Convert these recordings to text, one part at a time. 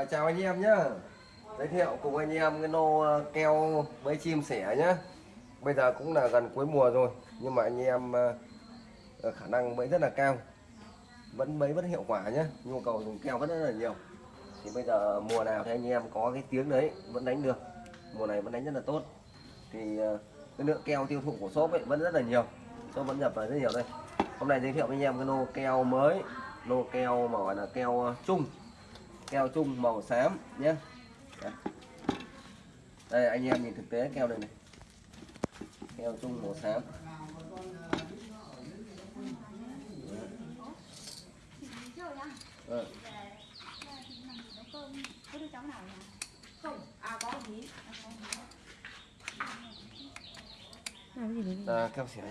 À, chào anh em nhé. giới thiệu cùng anh em cái nô ờ, keo với chim sẻ nhé. bây giờ cũng là gần cuối mùa rồi nhưng mà anh em ờ, ờ, khả năng bẫy rất là cao vẫn bẫy vẫn hiệu quả nhé. nhu cầu dùng keo vẫn rất là nhiều thì bây giờ mùa nào thì anh em có cái tiếng đấy vẫn đánh được mùa này vẫn đánh rất là tốt thì cái lượng keo tiêu thụ của shop ấy vẫn rất là nhiều shop vẫn nhập vào rất nhiều đây hôm nay giới thiệu với anh em cái nô keo mới nô keo mà gọi là keo chung keo chung màu xám nhé. Đây. đây anh em nhìn thực tế keo đây này. Keo chung màu xám. Ờ, à, keo xẻ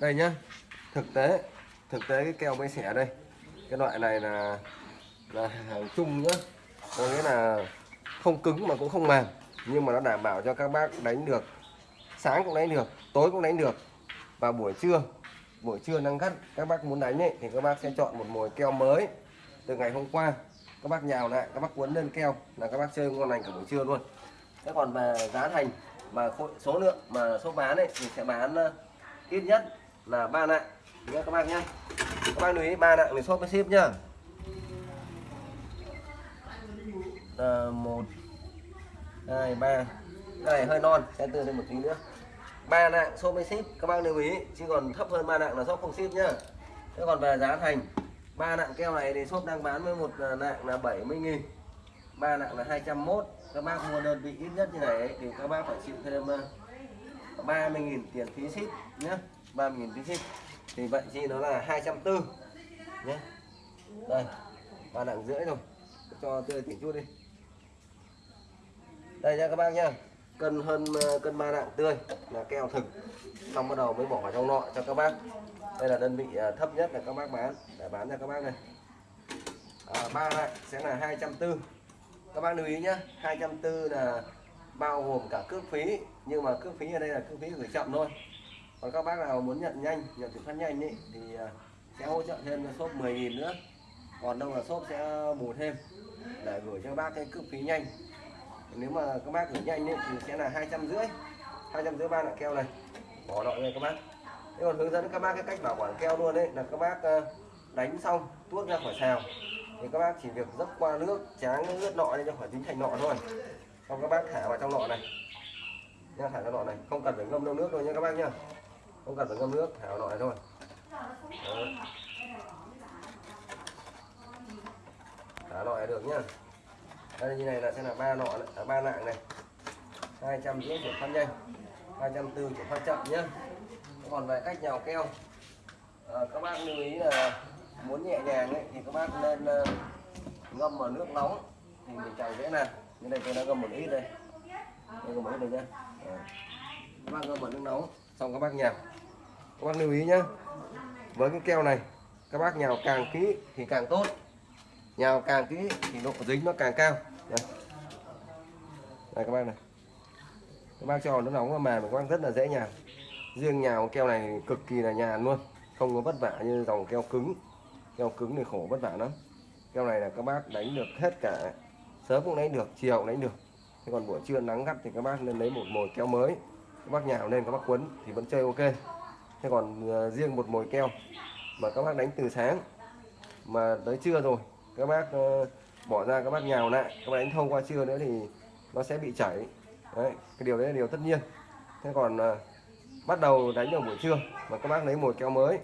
đây nhá. Thực tế thực tế cái keo mới xẻ đây. Cái loại này là là hàng chung nhá. Có nghĩa là không cứng mà cũng không mềm. Nhưng mà nó đảm bảo cho các bác đánh được sáng cũng đánh được tối cũng đánh được. Và buổi trưa buổi trưa nắng gắt các bác muốn đánh ấy, thì các bác sẽ chọn một mồi keo mới từ ngày hôm qua. Các bác nhào lại các bác cuốn lên keo là các bác chơi ngon lành cả buổi trưa luôn. Thế còn về giá thành và số lượng mà số bán ấy thì sẽ bán ờ, ít nhất là ba nặng nhé các bác nhé các bác lưu ý ba nặng thì shop với ship nhá. Ờ, một hai ba. Cái này hơi non sẽ từ lên một tí nữa. Ba nặng số mới ship các bác lưu ý chứ còn thấp hơn ba nặng là shop không ship nhá. Thế còn về giá thành ba nặng keo này thì shop đang bán với một ờ, nặng là 70 nghìn. Ba nặng là 201 các bác mua đơn vị ít nhất như này ấy, thì các bác phải chịu thêm ờ, 30.000 tiền phí ship nhé 30.000 phí ship. Thì vậy chi nó là 240 nhé đây ba nặng rưỡi rồi. Cho tươi tỉnh chút đi đây nha các bác nha. Cân hơn ờ, cân ba nặng tươi là keo thực. Xong bắt đầu mới bỏ vào trong nọ cho các bác. Đây là đơn vị ờ, thấp nhất là các bác bán. Để bán cho các bác này. À, ba nặng sẽ là 240 các bác lưu ý nhé 240 là bao gồm cả cước phí. Nhưng mà cước phí ở đây là cước phí gửi chậm thôi. Còn các bác nào muốn nhận nhanh nhận chuyển phát nhanh ý, thì sẽ hỗ trợ thêm cho shop 10.000 nữa. Còn đâu là shop sẽ bù thêm để gửi cho các bác cái cước phí nhanh nếu mà các bác gửi nhanh ấy, thì sẽ là hai trăm rưỡi. Hai trăm rưỡi ba loại keo này. Bỏ loại này các bác. Thế còn hướng dẫn các bác cái cách bảo quản keo luôn đấy là các bác ờ, đánh xong tuốt ra khỏi xào thì các bác chỉ việc dấp qua nước tráng nước ướt nọ lên cho khỏi dính thành nọ thôi. Xong các bác thả vào trong nọ này. Nha thả vào nọ này. Không cần phải ngâm đâu nước thôi nha các bác nhá không cần phải ngâm nước thả vào nọ này thôi. Đó. thả nọ này được nhá đây như này là sẽ là ba nọ à, ba nạng này. Hai trăm rưỡi chuyển phát nhanh hai trăm tư chuyển phát chậm nhé. còn về cách nhào keo. À, các bác lưu ý là muốn nhẹ nhàng ấy, thì các bác nên uh, ngâm vào nước nóng. Thì mình chảy dễ nè. như này tôi đã ngâm một ít đây. Đây ngâm một ít đây nhá. À. các bác ngâm vào nước nóng xong các bác nhào. Các bác lưu ý nhé, với cái keo này các bác nhào càng kỹ thì càng tốt nhào càng kỹ thì độ dính nó càng cao. Đây, đây các bác này. Các bác cho nó nóng nóng mà các bác rất là dễ nhào riêng nhào keo này cực kỳ là nhàn luôn. Không có vất vả như dòng keo cứng. Keo cứng thì khổ vất vả lắm. Keo này là các bác đánh được hết cả sớm cũng đánh được chiều cũng đánh được. Thế còn buổi trưa nắng gắt thì các bác nên lấy một mồi keo mới. Các bác nhào lên các bác quấn thì vẫn chơi ok. Thế còn ờ, riêng một mồi keo mà các bác đánh từ sáng mà tới trưa rồi các bác ờ, bỏ ra, các bác nhào lại, các bác đánh thông qua trưa nữa thì nó sẽ bị chảy. Đấy, cái điều đấy là điều tất nhiên. Thế còn ờ, bắt đầu đánh vào buổi trưa mà các bác lấy một keo mới.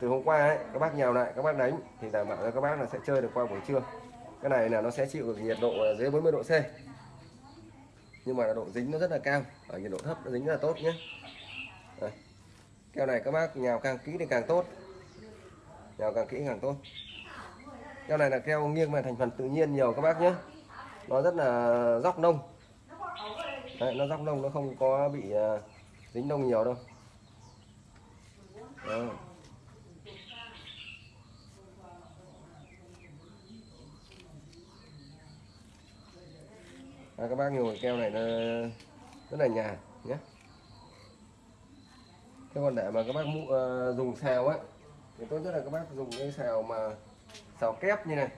Từ hôm qua ấy, các bác nhào lại, các bác đánh thì đảm bảo cho các bác là sẽ chơi được qua buổi trưa. Cái này là nó sẽ chịu được nhiệt độ dưới 40 độ C. Nhưng mà độ dính nó rất là cao ở nhiệt độ thấp nó dính rất là tốt nhé. Đây. keo này các bác nhào càng kỹ thì càng tốt. Nhào càng kỹ càng tốt keo này là keo nghiêng về thành phần tự nhiên nhiều các bác nhé. Nó rất là dóc nông. Đấy, nó dóc nông nó không có bị uh, dính nông nhiều đâu. Đó. À, các bác ngồi keo này nó rất là nhà nhé. Thế còn để mà các bác mũ, uh, dùng xào ấy thì tốt nhất là các bác dùng cái xào mà xào kép như này.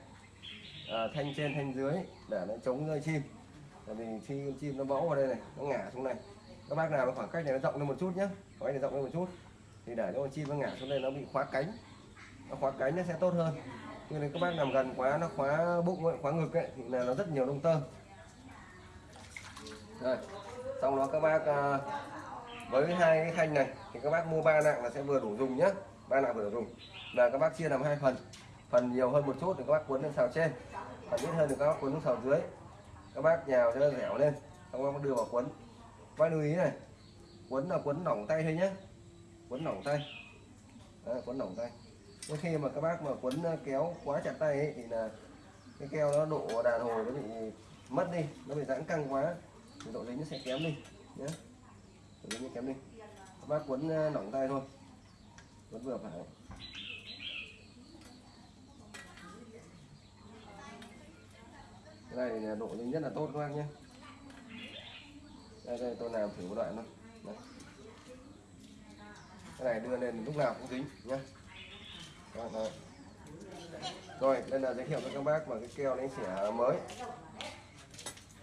À, thanh trên thanh dưới để nó chống rơi chim. Tại vì khi con chim nó bẫu vào đây này nó ngả xuống này. Các bác nào khoảng cách này nó rộng lên một chút nhé khoảng này rộng lên một chút. Thì để cho con chim nó ngả xuống đây nó bị khóa cánh. Nó khóa cánh nó sẽ tốt hơn. Nhưng nếu các bác nằm gần quá nó khóa bụng ấy, khóa ngực ấy, thì là nó rất nhiều lông tơ. Rồi xong đó các bác à, với hai cái khanh này thì các bác mua ba nặng là sẽ vừa đủ dùng nhé ba nặng vừa đủ dùng. Là các bác chia làm hai phần phần nhiều hơn một chút thì các bác cuốn lên xào trên. Phần ít hơn thì các bác cuốn xuống xào dưới. Các bác nhào cho nó dẻo lên. Xong các bác đưa vào cuốn. Các bác lưu ý này. Cuốn là cuốn lỏng tay thôi nhé cuốn lỏng tay. Đấy, cuốn lỏng tay. Nhưng khi mà các bác mà cuốn ờ, kéo quá chặt tay ấy, thì là cái keo nó độ đàn hồi nó bị mất đi. Nó bị giãn căng quá. Thì độ dính nó sẽ kém đi. Nhé độ dính nó kém đi. Các bác cuốn ờ, lỏng tay thôi. Cuốn vừa phải. Cái này độ dính rất là tốt các bác nhé. Đây đây tôi làm thử một đoạn thôi. Đây. cái này đưa lên lúc nào cũng dính nhé đó, đó. rồi đây là giới thiệu với các bác mà cái keo đánh xẻ mới.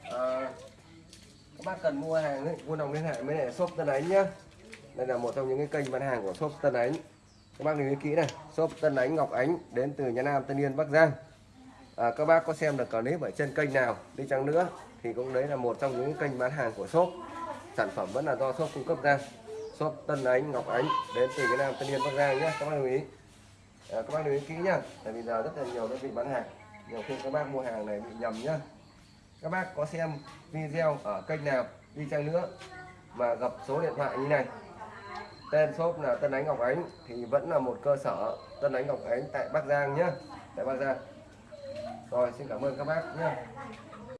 À, các bác cần mua hàng ấy, mua đồng liên hệ với lại shop Tân Ánh nhá. Đây là một trong những cái kênh bán hàng của shop Tân Ánh. Các bác lưu ý kỹ này shop Tân Ánh Ngọc Ánh đến từ nhà Nam Tân Yên Bắc Giang à, các bác có xem được clip ở trên kênh nào đi chăng nữa thì cũng đấy là một trong những kênh bán hàng của shop. Sản phẩm vẫn là do shop cung cấp ra. Shop Tân Ánh Ngọc Ánh đến từ cái Nam Tân Yên Bắc Giang nhé. Các bác lưu ý. À, các bác lưu ý kỹ nhá tại vì giờ rất là nhiều đơn vị bán hàng. Nhiều khi các bác mua hàng này bị nhầm nhá. Các bác có xem video ở kênh nào đi chăng nữa mà gặp số điện thoại như này? Tên shop là Tân Ánh Ngọc Ánh thì vẫn là một cơ sở Tân Ánh Ngọc Ánh tại Bắc Giang nhé tại Bắc Giang rồi xin cảm ơn các bác nhé.